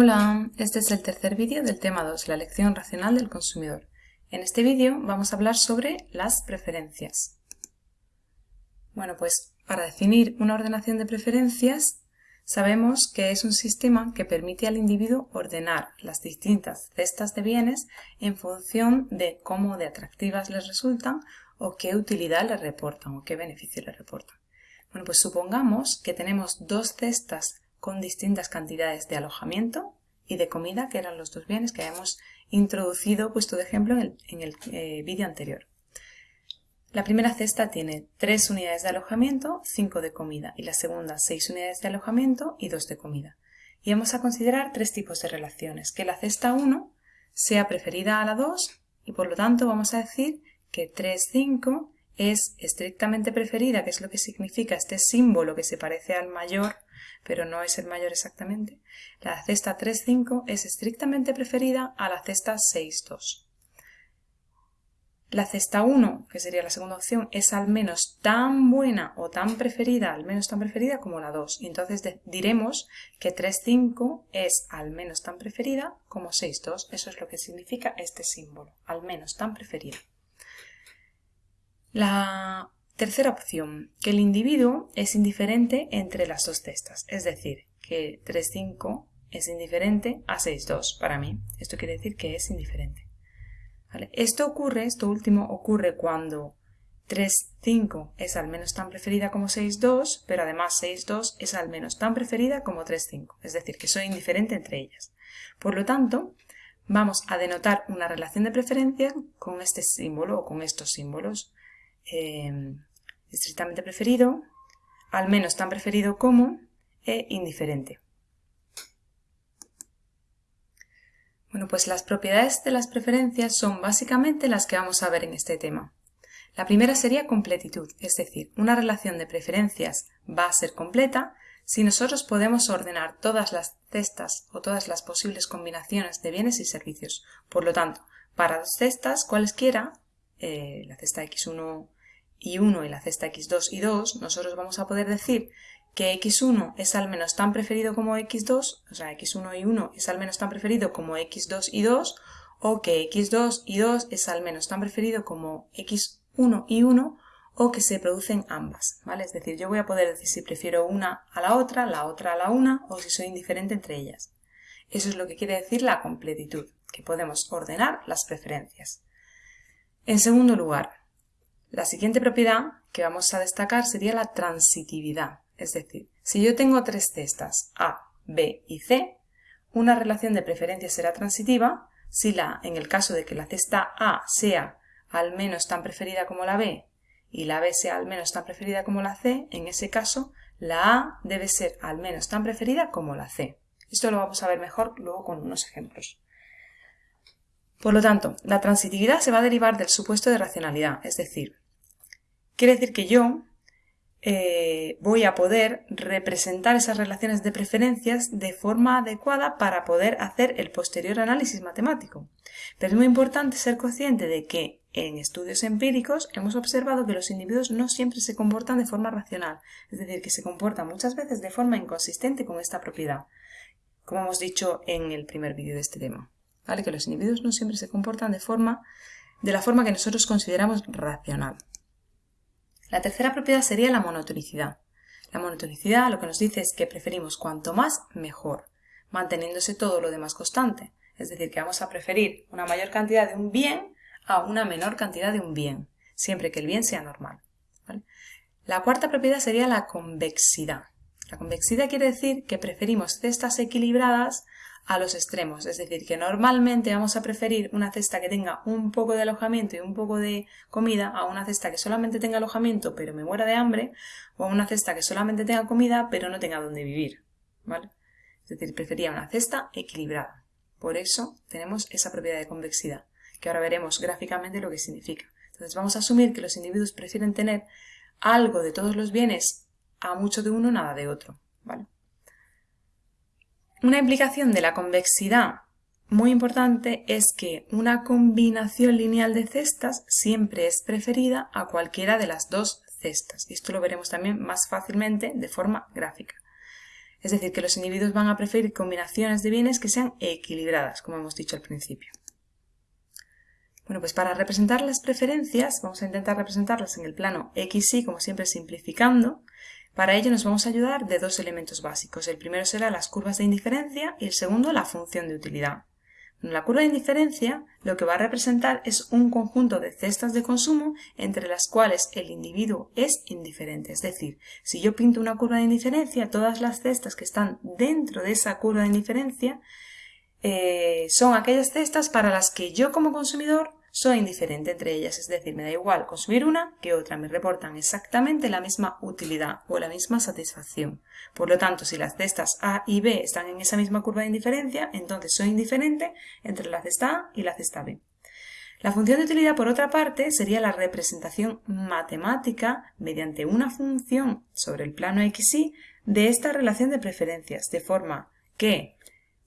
Hola, este es el tercer vídeo del tema 2, la elección racional del consumidor. En este vídeo vamos a hablar sobre las preferencias. Bueno, pues para definir una ordenación de preferencias sabemos que es un sistema que permite al individuo ordenar las distintas cestas de bienes en función de cómo de atractivas les resultan o qué utilidad les reportan o qué beneficio les reportan. Bueno, pues supongamos que tenemos dos cestas con distintas cantidades de alojamiento y de comida, que eran los dos bienes que hemos introducido, puesto de ejemplo en el, eh, vídeo anterior. La primera cesta tiene 3 unidades de alojamiento, 5 de comida, y la segunda 6 unidades de alojamiento y 2 de comida. Y vamos a considerar tres tipos de relaciones, que la cesta 1 sea preferida a la 2 y por lo tanto vamos a decir que 3, 5 es estrictamente preferida, que es lo que significa este símbolo que se parece al mayor, pero no es el mayor exactamente. La cesta 3,5 es estrictamente preferida a la cesta 6,2. La cesta 1, que sería la segunda opción, es al menos tan buena o tan preferida, al menos tan preferida como la 2. Y entonces diremos que 3,5 es al menos tan preferida como 6,2. Eso es lo que significa este símbolo, al menos tan preferida. La tercera opción, que el individuo es indiferente entre las dos cestas, es decir, que 3,5 es indiferente a 6,2 para mí. Esto quiere decir que es indiferente. Esto ocurre, esto último ocurre cuando 3,5 es al menos tan preferida como 6,2, pero además 6,2 es al menos tan preferida como 3,5, es decir, que soy indiferente entre ellas. Por lo tanto, vamos a denotar una relación de preferencia con este símbolo o con estos símbolos. Eh, estrictamente preferido, al menos tan preferido como e indiferente. Bueno, pues las propiedades de las preferencias son básicamente las que vamos a ver en este tema. La primera sería completitud, es decir, una relación de preferencias va a ser completa si nosotros podemos ordenar todas las cestas o todas las posibles combinaciones de bienes y servicios. Por lo tanto, para dos cestas, cualesquiera, eh, la cesta x1 y 1 y la cesta x2 y 2, nosotros vamos a poder decir que x1 es al menos tan preferido como x2, o sea, x1 y 1 es al menos tan preferido como x2 y 2, o que x2 y 2 es al menos tan preferido como x1 y 1, o que se producen ambas, ¿vale? Es decir, yo voy a poder decir si prefiero una a la otra, la otra a la una, o si soy indiferente entre ellas. Eso es lo que quiere decir la completitud, que podemos ordenar las preferencias. En segundo lugar, la siguiente propiedad que vamos a destacar sería la transitividad. Es decir, si yo tengo tres cestas A, B y C, una relación de preferencia será transitiva si la, en el caso de que la cesta A sea al menos tan preferida como la B y la B sea al menos tan preferida como la C, en ese caso la A debe ser al menos tan preferida como la C. Esto lo vamos a ver mejor luego con unos ejemplos. Por lo tanto, la transitividad se va a derivar del supuesto de racionalidad, es decir, quiere decir que yo eh, voy a poder representar esas relaciones de preferencias de forma adecuada para poder hacer el posterior análisis matemático. Pero es muy importante ser consciente de que en estudios empíricos hemos observado que los individuos no siempre se comportan de forma racional, es decir, que se comportan muchas veces de forma inconsistente con esta propiedad, como hemos dicho en el primer vídeo de este tema. Que los individuos no siempre se comportan de, forma, de la forma que nosotros consideramos racional. La tercera propiedad sería la monotonicidad. La monotonicidad lo que nos dice es que preferimos cuanto más, mejor, manteniéndose todo lo demás constante. Es decir, que vamos a preferir una mayor cantidad de un bien a una menor cantidad de un bien, siempre que el bien sea normal. La cuarta propiedad sería la convexidad. La convexidad quiere decir que preferimos cestas equilibradas a los extremos, es decir, que normalmente vamos a preferir una cesta que tenga un poco de alojamiento y un poco de comida a una cesta que solamente tenga alojamiento pero me muera de hambre o a una cesta que solamente tenga comida pero no tenga donde vivir, ¿vale? Es decir, prefería una cesta equilibrada. Por eso tenemos esa propiedad de convexidad, que ahora veremos gráficamente lo que significa. Entonces vamos a asumir que los individuos prefieren tener algo de todos los bienes a mucho de uno, nada de otro, ¿vale? Una implicación de la convexidad muy importante es que una combinación lineal de cestas siempre es preferida a cualquiera de las dos cestas. Y esto lo veremos también más fácilmente de forma gráfica. Es decir, que los individuos van a preferir combinaciones de bienes que sean equilibradas, como hemos dicho al principio. Bueno, pues para representar las preferencias, vamos a intentar representarlas en el plano XY, como siempre simplificando. Para ello nos vamos a ayudar de dos elementos básicos. El primero será las curvas de indiferencia y el segundo la función de utilidad. La curva de indiferencia lo que va a representar es un conjunto de cestas de consumo entre las cuales el individuo es indiferente. Es decir, si yo pinto una curva de indiferencia, todas las cestas que están dentro de esa curva de indiferencia eh, son aquellas cestas para las que yo como consumidor soy indiferente entre ellas, es decir, me da igual consumir una que otra, me reportan exactamente la misma utilidad o la misma satisfacción. Por lo tanto, si las cestas A y B están en esa misma curva de indiferencia, entonces soy indiferente entre la cesta A y la cesta B. La función de utilidad, por otra parte, sería la representación matemática mediante una función sobre el plano XY de esta relación de preferencias, de forma que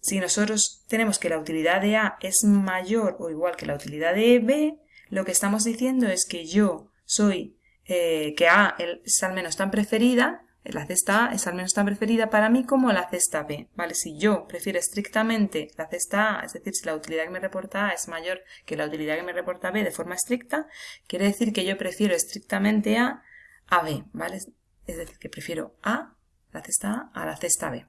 si nosotros tenemos que la utilidad de A es mayor o igual que la utilidad de B, lo que estamos diciendo es que yo soy, eh, que A es al menos tan preferida, la cesta A es al menos tan preferida para mí como la cesta B, ¿vale? Si yo prefiero estrictamente la cesta A, es decir, si la utilidad que me reporta A es mayor que la utilidad que me reporta B de forma estricta, quiere decir que yo prefiero estrictamente A a B, ¿vale? Es decir, que prefiero A, la cesta A, a la cesta B.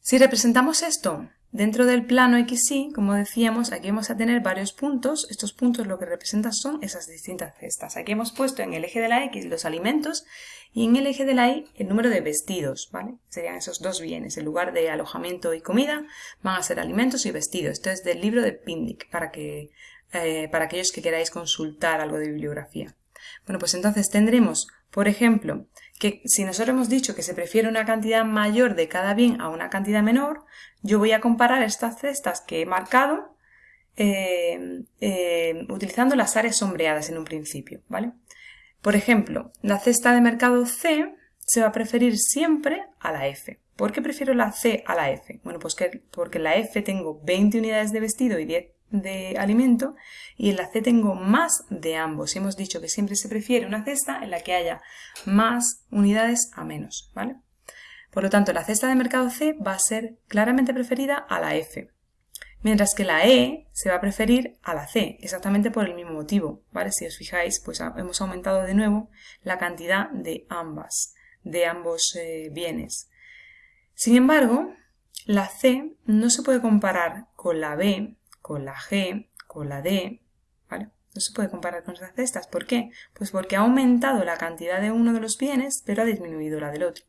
Si representamos esto dentro del plano XY, como decíamos, aquí vamos a tener varios puntos. Estos puntos lo que representan son esas distintas cestas. Aquí hemos puesto en el eje de la X los alimentos y en el eje de la Y el número de vestidos, ¿vale? Serían esos dos bienes. En lugar de alojamiento y comida van a ser alimentos y vestidos. Esto es del libro de Pindic para, que, eh, para aquellos que queráis consultar algo de bibliografía. Bueno, pues entonces tendremos, por ejemplo, que si nosotros hemos dicho que se prefiere una cantidad mayor de cada bien a una cantidad menor, yo voy a comparar estas cestas que he marcado eh, eh, utilizando las áreas sombreadas en un principio, ¿vale? Por ejemplo, la cesta de mercado C se va a preferir siempre a la F. ¿Por qué prefiero la C a la F? Bueno, pues que, porque la F tengo 20 unidades de vestido y 10 de alimento y en la C tengo más de ambos. Hemos dicho que siempre se prefiere una cesta en la que haya más unidades a menos, ¿vale? Por lo tanto, la cesta de mercado C va a ser claramente preferida a la F, mientras que la E se va a preferir a la C, exactamente por el mismo motivo, ¿vale? Si os fijáis, pues hemos aumentado de nuevo la cantidad de ambas, de ambos eh, bienes. Sin embargo, la C no se puede comparar con la B con la G, con la D, ¿vale? No se puede comparar con esas cestas. ¿Por qué? Pues porque ha aumentado la cantidad de uno de los bienes, pero ha disminuido la del otro.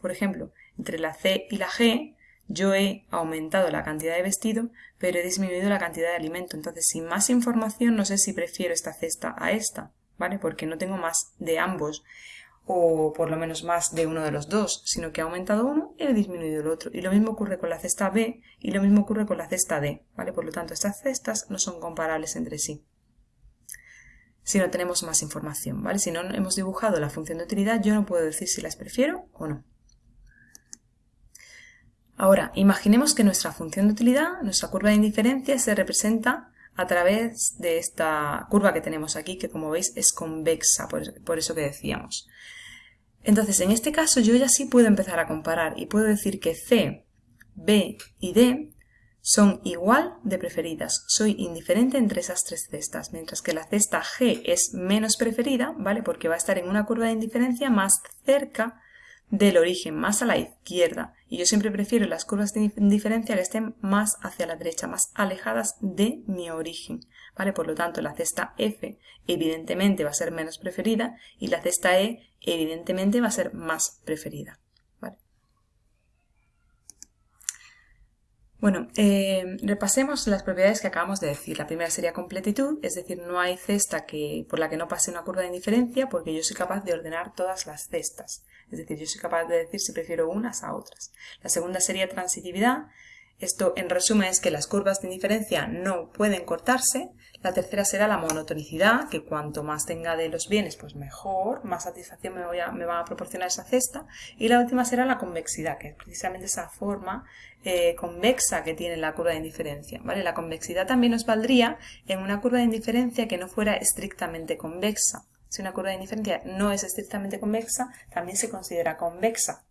Por ejemplo, entre la C y la G, yo he aumentado la cantidad de vestido, pero he disminuido la cantidad de alimento. Entonces, sin más información, no sé si prefiero esta cesta a esta, ¿vale? Porque no tengo más de ambos o por lo menos más de uno de los dos, sino que ha aumentado uno y ha disminuido el otro. Y lo mismo ocurre con la cesta B y lo mismo ocurre con la cesta D, ¿vale? Por lo tanto, estas cestas no son comparables entre sí si no tenemos más información, ¿vale? Si no hemos dibujado la función de utilidad, yo no puedo decir si las prefiero o no. Ahora, imaginemos que nuestra función de utilidad, nuestra curva de indiferencia, se representa a través de esta curva que tenemos aquí, que como veis es convexa, por, eso que decíamos. Entonces, en este caso yo ya sí puedo empezar a comparar y puedo decir que C, B y D son igual de preferidas. Soy indiferente entre esas tres cestas, mientras que la cesta G es menos preferida, ¿vale? Porque va a estar en una curva de indiferencia más cerca del origen, más a la izquierda. Y yo siempre prefiero las curvas de indiferencia que estén más hacia la derecha, más alejadas de mi origen. ¿Vale? Por lo tanto, la cesta F evidentemente va a ser menos preferida y la cesta E evidentemente va a ser más preferida. Bueno, eh, repasemos las propiedades que acabamos de decir. La primera sería completitud, es decir, no hay cesta que, por la que no pase una curva de indiferencia porque yo soy capaz de ordenar todas las cestas. Es decir, yo soy capaz de decir si prefiero unas a otras. La segunda sería transitividad, esto en resumen es que las curvas de indiferencia no pueden cortarse. La tercera será la monotonicidad, que cuanto más tenga de los bienes, pues mejor, más satisfacción me, va a proporcionar esa cesta. Y la última será la convexidad, que es precisamente esa forma eh, convexa que tiene la curva de indiferencia. ¿vale? La convexidad también nos valdría en una curva de indiferencia que no fuera estrictamente convexa. Si una curva de indiferencia no es estrictamente convexa, también se considera convexa.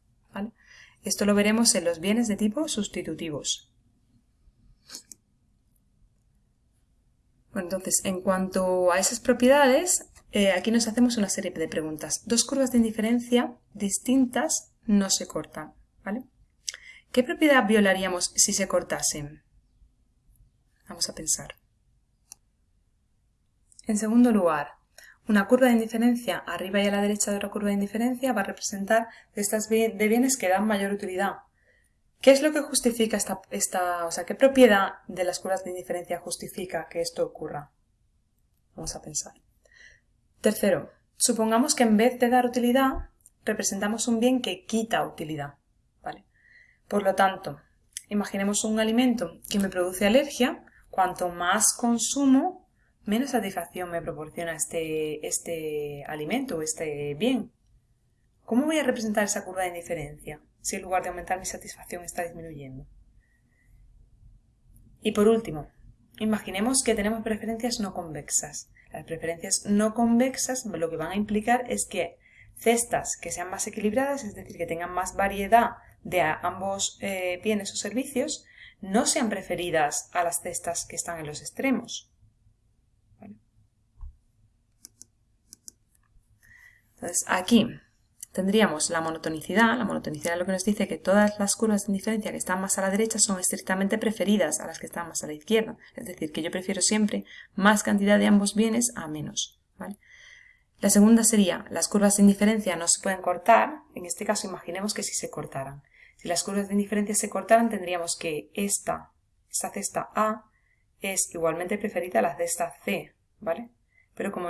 Esto lo veremos en los bienes de tipo sustitutivos. Bueno, entonces, en cuanto a esas propiedades, eh, aquí nos hacemos una serie de preguntas. Dos curvas de indiferencia distintas no se cortan, ¿vale? ¿Qué propiedad violaríamos si se cortasen? Vamos a pensar. En segundo lugar, una curva de indiferencia arriba y a la derecha de otra curva de indiferencia va a representar estas de bienes que dan mayor utilidad. ¿Qué es lo que justifica esta, esta, o sea, qué propiedad de las curvas de indiferencia justifica que esto ocurra? Vamos a pensar. Tercero, supongamos que en vez de dar utilidad, representamos un bien que quita utilidad. ¿vale? Por lo tanto, imaginemos un alimento que me produce alergia, cuanto más consumo, menos satisfacción me proporciona este, este alimento o este bien. ¿Cómo voy a representar esa curva de indiferencia si en lugar de aumentar mi satisfacción está disminuyendo? Y por último, imaginemos que tenemos preferencias no convexas. Las preferencias no convexas lo que van a implicar es que cestas que sean más equilibradas, es decir, que tengan más variedad de ambos eh, bienes o servicios, no sean preferidas a las cestas que están en los extremos. Entonces, aquí tendríamos la monotonicidad. La monotonicidad es lo que nos dice que todas las curvas de indiferencia que están más a la derecha son estrictamente preferidas a las que están más a la izquierda. Es decir, que yo prefiero siempre más cantidad de ambos bienes a menos. La segunda sería, las curvas de indiferencia no se pueden cortar. En este caso, imaginemos que si se cortaran. Si las curvas de indiferencia se cortaran, tendríamos que esta, esta cesta A es igualmente preferida a la cesta C, ¿vale? Pero como,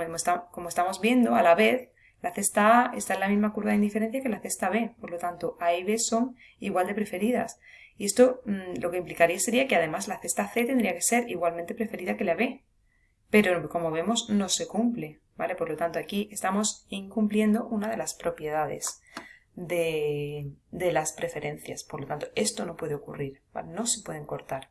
como estamos viendo, a la vez, la cesta A está en la misma curva de indiferencia que la cesta B, por lo tanto A y B son igual de preferidas. Y esto mm, lo que implicaría sería que además la cesta C tendría que ser igualmente preferida que la B. Pero como vemos no se cumple, ¿vale? Por lo tanto aquí estamos incumpliendo una de las propiedades de, de las preferencias. Por lo tanto esto no puede ocurrir, No se pueden cortar.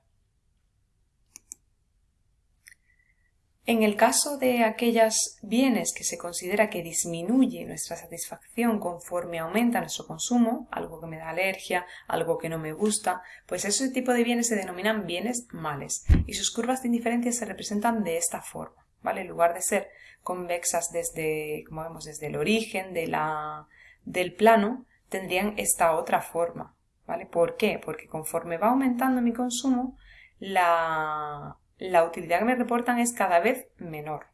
En el caso de aquellos bienes que se considera que disminuye nuestra satisfacción conforme aumenta nuestro consumo, algo que me da alergia, algo que no me gusta, pues ese tipo de bienes se denominan bienes males y sus curvas de indiferencia se representan de esta forma, ¿vale? En lugar de ser convexas desde, como vemos, desde el origen de la, del plano, tendrían esta otra forma, ¿vale? ¿Por qué? Porque conforme va aumentando mi consumo, la, la utilidad que me reportan es cada vez menor.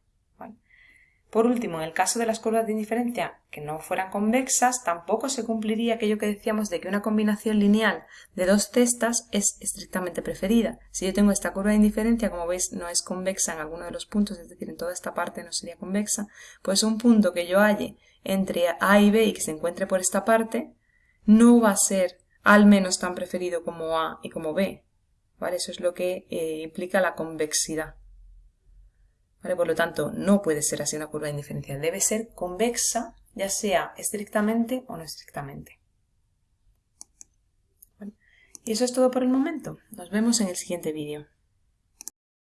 Por último, en el caso de las curvas de indiferencia que no fueran convexas, tampoco se cumpliría aquello que decíamos de que una combinación lineal de dos cestas es estrictamente preferida. Si yo tengo esta curva de indiferencia, como veis, no es convexa en alguno de los puntos, es decir, en toda esta parte no sería convexa, pues un punto que yo halle entre A y B y que se encuentre por esta parte, no va a ser al menos tan preferido como A y como B, eso es lo que eh, implica la convexidad. Por lo tanto, no puede ser así una curva de indiferencia. Debe ser convexa, ya sea estrictamente o no estrictamente. Y eso es todo por el momento. Nos vemos en el siguiente vídeo.